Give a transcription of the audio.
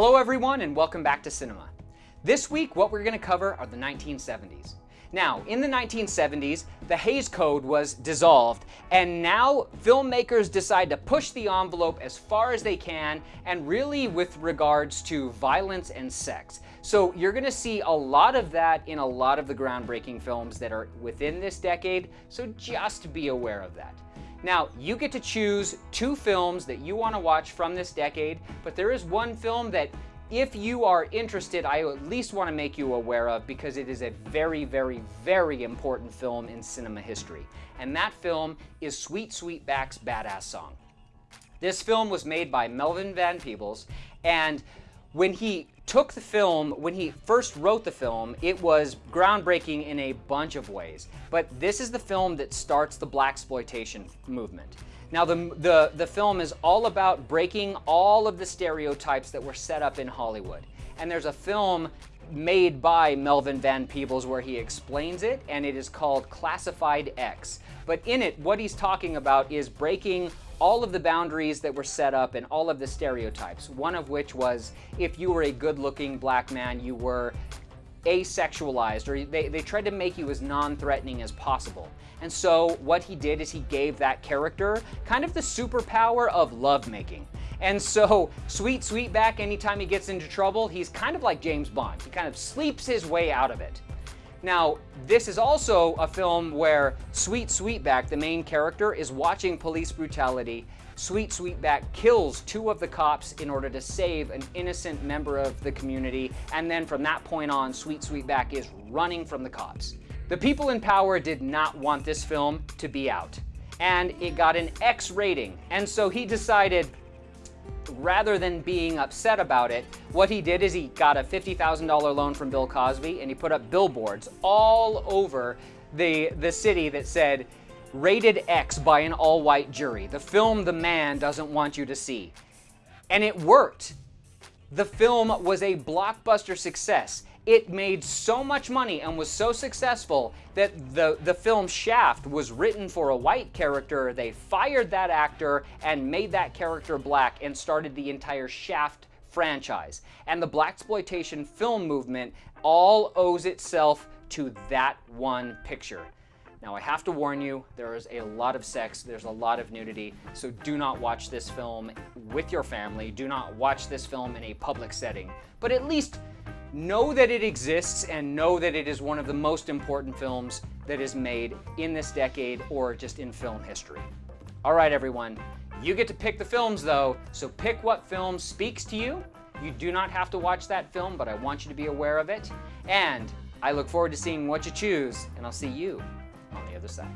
Hello everyone and welcome back to cinema. This week what we're going to cover are the 1970s. Now, in the 1970s, the Hays Code was dissolved, and now filmmakers decide to push the envelope as far as they can, and really with regards to violence and sex. So you're gonna see a lot of that in a lot of the groundbreaking films that are within this decade, so just be aware of that. Now, you get to choose two films that you want to watch from this decade, but there is one film that if you are interested, I at least want to make you aware of because it is a very, very, very important film in cinema history. And that film is Sweet Sweetback's Baadasssss Song. This film was made by Melvin Van Peebles, and when he took the film, when he first wrote the film, it was groundbreaking in a bunch of ways. But this is the film that starts the blaxploitation movement. Now, the, the, the film is all about breaking all of the stereotypes that were set up in Hollywood. And there's a film made by Melvin Van Peebles where he explains it, and it is called Classified X. But in it, what he's talking about is breaking all of the boundaries that were set up and all of the stereotypes. One of which was if you were a good looking black man, you were asexualized or they, they tried to make you as non-threatening as possible. And so what he did is he gave that character kind of the superpower of lovemaking. And so Sweet Sweetback, anytime he gets into trouble, he's kind of like James Bond. He kind of sleeps his way out of it. Now, this is also a film where Sweet Sweetback, the main character, is watching police brutality. Sweet Sweetback kills two of the cops in order to save an innocent member of the community, and then from that point on, Sweet Sweetback is running from the cops. The people in power did not want this film to be out, and it got an X rating, and so he decided, rather than being upset about it, what he did is he got a $50,000 loan from Bill Cosby and he put up billboards all over the, the city that said, rated X by an all-white jury, the film the man doesn't want you to see. And it worked. The film was a blockbuster success. It made so much money and was so successful that the, the film Shaft was written for a white character. They fired that actor and made that character black and started the entire Shaft franchise. And the blaxploitation film movement all owes itself to that one picture. Now I have to warn you, there is a lot of sex, there's a lot of nudity, so do not watch this film with your family, do not watch this film in a public setting, but at least know that it exists and know that it is one of the most important films that is made in this decade or just in film history. All right, everyone, you get to pick the films though, so pick what film speaks to you. You do not have to watch that film, but I want you to be aware of it. And I look forward to seeing what you choose, and I'll see you on the other side.